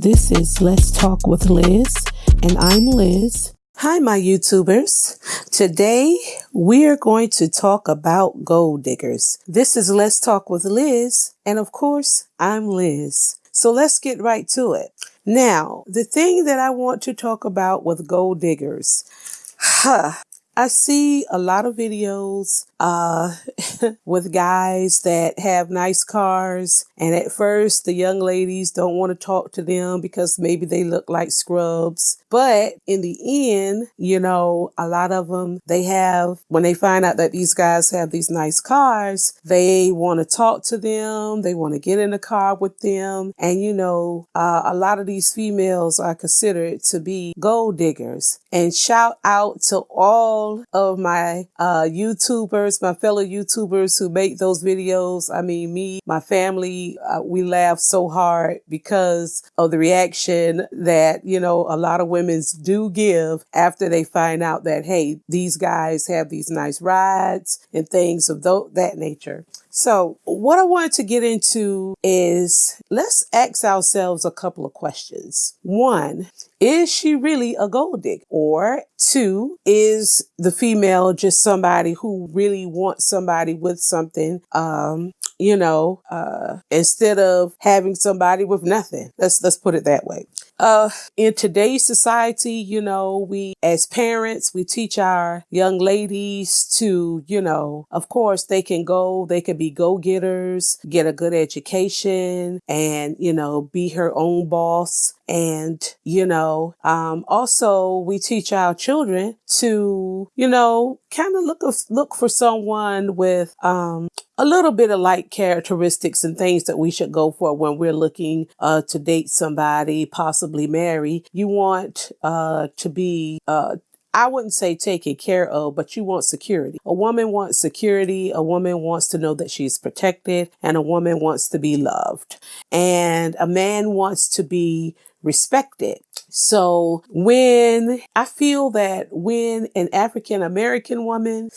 This is Let's Talk with Liz, and I'm Liz. Hi, my YouTubers. Today we are going to talk about gold diggers. This is Let's Talk with Liz, and of course, I'm Liz. So let's get right to it. Now, the thing that I want to talk about with gold diggers, huh, I see a lot of videos uh, with guys that have nice cars. And at first, the young ladies don't want to talk to them because maybe they look like scrubs. But in the end, you know, a lot of them, they have, when they find out that these guys have these nice cars, they want to talk to them. They want to get in the car with them. And, you know, uh, a lot of these females are considered to be gold diggers. And shout out to all of my uh, YouTubers, my fellow YouTubers who make those videos. I mean, me, my family, uh, we laugh so hard because of the reaction that, you know, a lot of women do give after they find out that, hey, these guys have these nice rides and things of th- that nature. So what I wanted to get into is let's ask ourselves a couple of questions. One, is she really a gold digger? Or two, is the female just somebody who really wants somebody with something, um, you know, uh, instead of having somebody with nothing? Let's, let's put it that way. Uh, in today's society, you know, we as parents, we teach our young ladies to, you know, of course they can go, they can be go-getters, get a good education and, you know, be her own boss. And, you know, um, also we teach our children to, you know, kind of look, look for someone with, um, a little bit of like characteristics and things that we should go for when we're looking uh, to date somebody, possibly marry. You want uh, to be uh, I wouldn't say taken care of, but you want security. A woman wants security. A woman wants to know that she's protected and a woman wants to be loved. And a man wants to be respected. So when I feel that when an African American woman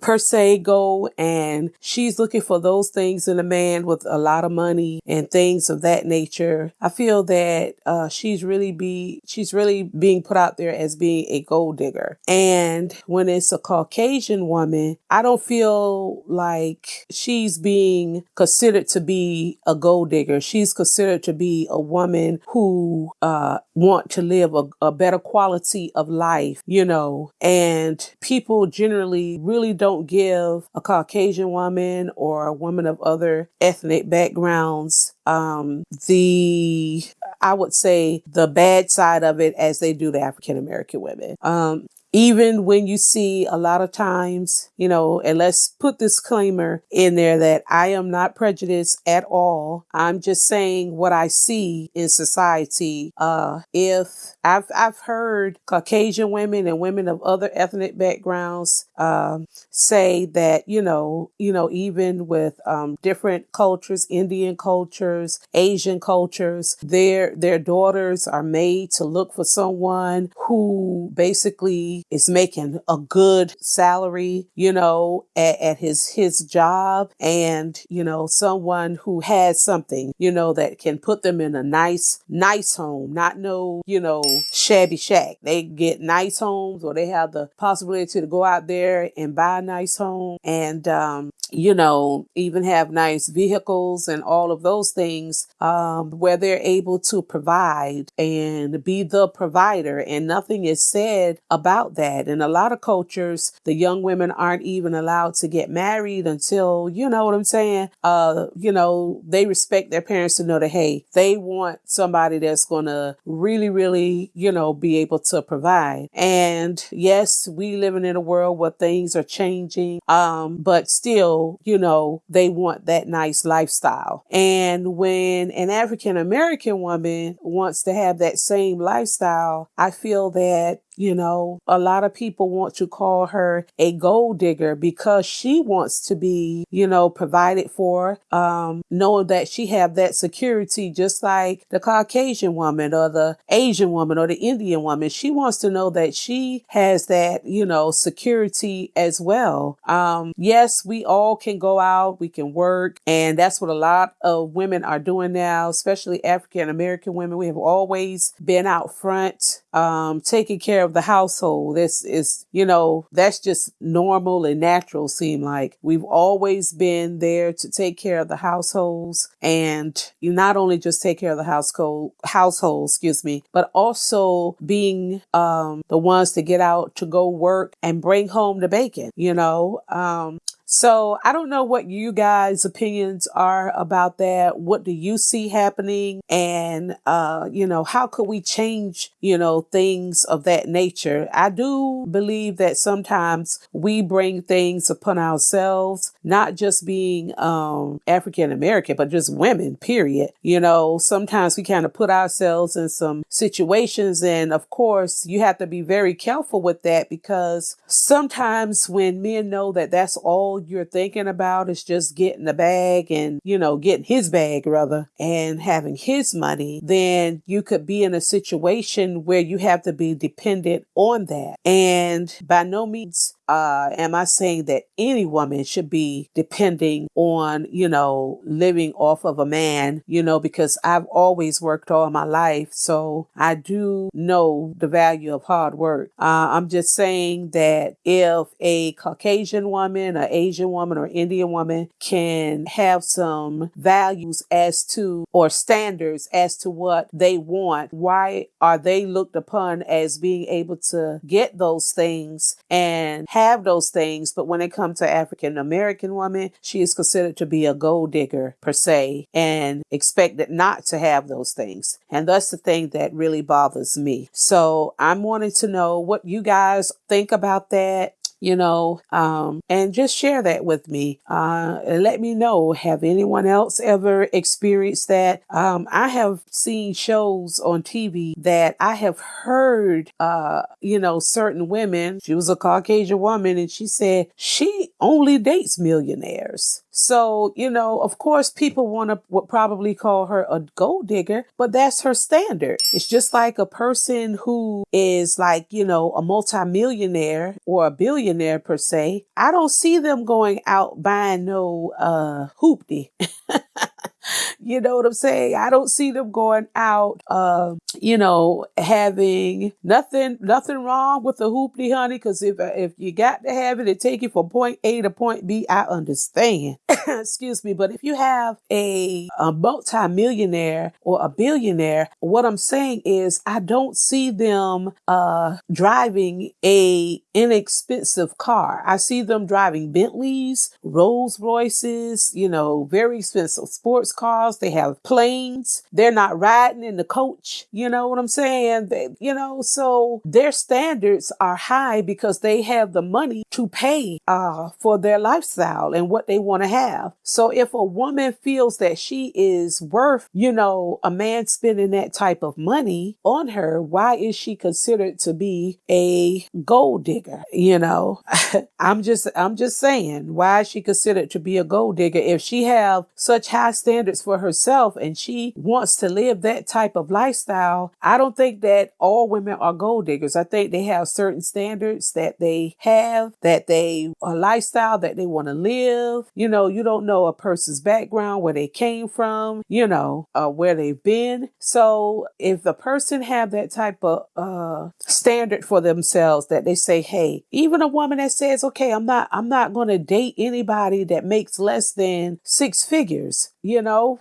per se go and she's looking for those things in a man with a lot of money and things of that nature. I feel that uh, she's really be she's really being put out there as being a gold digger. And when it's a Caucasian woman, I don't feel like she's being considered to be a gold digger. She's considered to be a woman who uh, want to live a, a better quality of life, you know, and people generally really don't give a Caucasian woman or a woman of other ethnic backgrounds um, the, I would say, the bad side of it as they do the African American women. Um, even when you see a lot of times, you know, and let's put this disclaimer in there that I am not prejudiced at all. I'm just saying what I see in society. Uh, if I've, I've heard Caucasian women and women of other ethnic backgrounds, um, say that, you know, you know, even with, um, different cultures, Indian cultures, Asian cultures, their, their daughters are made to look for someone who basically is making a good salary, you know, at, at his his job and, you know, someone who has something, you know, that can put them in a nice, nice home, not no, you know, shabby shack. They get nice homes or they have the possibility to go out there and buy a nice home and um, you know, even have nice vehicles and all of those things um, where they're able to provide and be the provider. And nothing is said about that. In a lot of cultures, the young women aren't even allowed to get married until, you know what I'm saying? Uh, you know, they respect their parents to know that, hey, they want somebody that's going to really, really, you know, be able to provide. And yes, we living in a world where things are changing, um, but still, you know, they want that nice lifestyle. And when an African American woman wants to have that same lifestyle, I feel that You know, a lot of people want to call her a gold digger because she wants to be, you know, provided for, um, knowing that she have that security, just like the Caucasian woman or the Asian woman or the Indian woman. She wants to know that she has that, you know, security as well. Um, yes, we all can go out, we can work, and that's what a lot of women are doing now, especially African American women. We have always been out front, um, taking care of the household. This is, you know, that's just normal and natural, seem like. We've always been there to take care of the households and you not only just take care of the household household, excuse me, but also being um, the ones to get out to go work and bring home the bacon, you know. Um, so I don't know what you guys' opinions are about that. What do you see happening? And, uh, you know, how could we change, you know, things of that nature? I do believe that sometimes we bring things upon ourselves, not just being, um, African American, but just women, period. You know, sometimes we kind of put ourselves in some situations. And of course, you have to be very careful with that because sometimes when men know that that's all you're thinking about is just getting the bag and, you know, getting his bag rather and having his money, then you could be in a situation where you have to be dependent on that. And by no means uh, am I saying that any woman should be depending on, you know, living off of a man, you know, because I've always worked all my life. So I do know the value of hard work. Uh, I'm just saying that if a Caucasian woman, or Asian woman, or Indian woman can have some values as to, or standards as to what they want, why are they looked upon as being able to get those things and have have those things, but when it comes to African American woman, she is considered to be a gold digger per se and expected not to have those things. And that's the thing that really bothers me. So I'm wanting to know what you guys think about that you know, um, and just share that with me. Uh, let me know. Have anyone else ever experienced that? Um, I have seen shows on TV that I have heard, uh, you know, certain women. She was a Caucasian woman, and she said she only dates millionaires. So, you know, of course, people want to would probably call her a gold digger, but that's her standard. It's just like a person who is like, you know, a multimillionaire or a billionaire per se. I don't see them going out buying no uh hoopty. you know what I'm saying? I don't see them going out, uh, you know, having nothing, nothing wrong with the hoopty honey. Cause if, if you got to have it and take it from point A to point B, I understand. Excuse me. But if you have a, a multi-millionaire or a billionaire, what I'm saying is I don't see them, uh, driving a inexpensive car. I see them driving Bentleys, Rolls Royces, you know, very expensive sports cars. They have planes. They're not riding in the coach. You know what I'm saying? They, you know, so their standards are high because they have the money to pay uh, for their lifestyle and what they want to have. So if a woman feels that she is worth, you know, a man spending that type of money on her, why is she considered to be a gold digger? You know, I'm just, I'm just saying, why is she considered to be a gold digger if she have such high standards for herself and she wants to live that type of lifestyle? I don't think that all women are gold diggers. I think they have certain standards that they have, that they a lifestyle that they want to live. You know, you don't know a person's background, where they came from, you know, uh, where they've been. So if the person have that type of uh, standard for themselves that they say, hey, even a woman that says, okay, I'm not, I'm not going to date anybody that makes less than six figures, you know,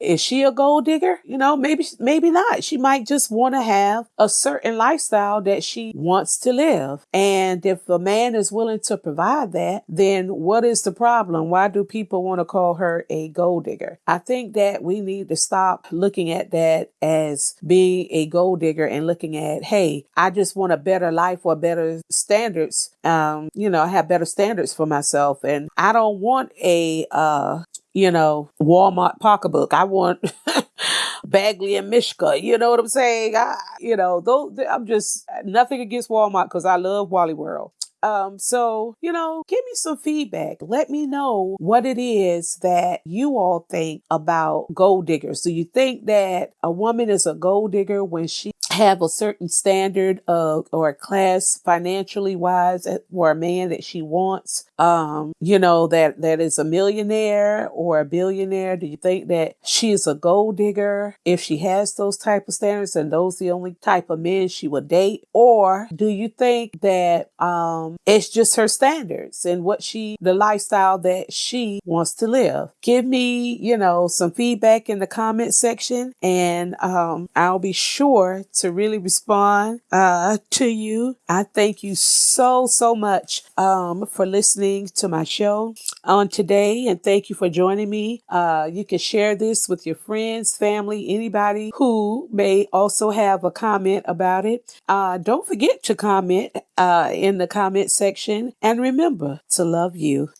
is she a gold digger? You know, maybe, maybe not. She might just want to have a certain lifestyle that she wants to live. And if a man is willing to provide that, then what is the problem? Why do people want to call her a gold digger? I think that we need to stop looking at that as being a gold digger and looking at, hey, I just want a better life or a better standards. Um, you know, I have better standards for myself and I don't want a, uh, you know, Walmart pocketbook. I want Badgley and Mischka. You know what I'm saying? I, you know, though I'm just nothing against Walmart because I love Wally World. Um, so, you know, give me some feedback. Let me know what it is that you all think about gold diggers. Do you think that a woman is a gold digger when she have a certain standard of or class financially wise for a man that she wants um you know that that is a millionaire or a billionaire do you think that she is a gold digger if she has those type of standards and those the only type of men she would date? Or do you think that um it's just her standards and what she the lifestyle that she wants to live? Give me you know some feedback in the comment section and um I'll be sure to to really respond uh, to you. I thank you so, so much um, for listening to my show on today. And thank you for joining me. Uh, you can share this with your friends, family, anybody who may also have a comment about it. Uh, don't forget to comment uh, in the comment section. And remember to love you.